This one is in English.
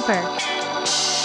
Super.